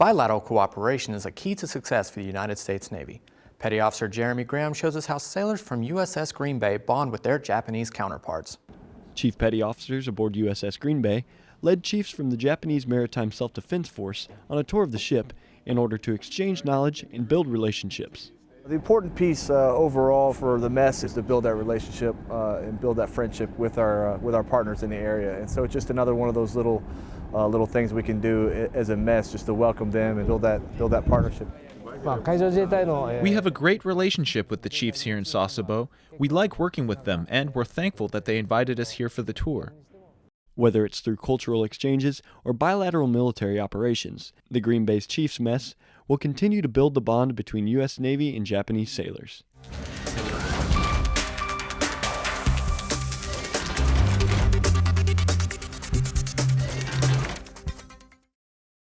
Bilateral cooperation is a key to success for the United States Navy. Petty Officer Jeremy Graham shows us how sailors from USS Green Bay bond with their Japanese counterparts. Chief Petty Officers aboard USS Green Bay led chiefs from the Japanese Maritime Self-Defense Force on a tour of the ship in order to exchange knowledge and build relationships. The important piece uh, overall for the mess is to build that relationship uh, and build that friendship with our uh, with our partners in the area. And so it's just another one of those little uh, little things we can do as a mess just to welcome them and build that build that partnership. We have a great relationship with the chiefs here in Sasebo. We like working with them and we're thankful that they invited us here for the tour. Whether it's through cultural exchanges or bilateral military operations, the Green Bay's Chiefs Mess will continue to build the bond between U.S. Navy and Japanese sailors.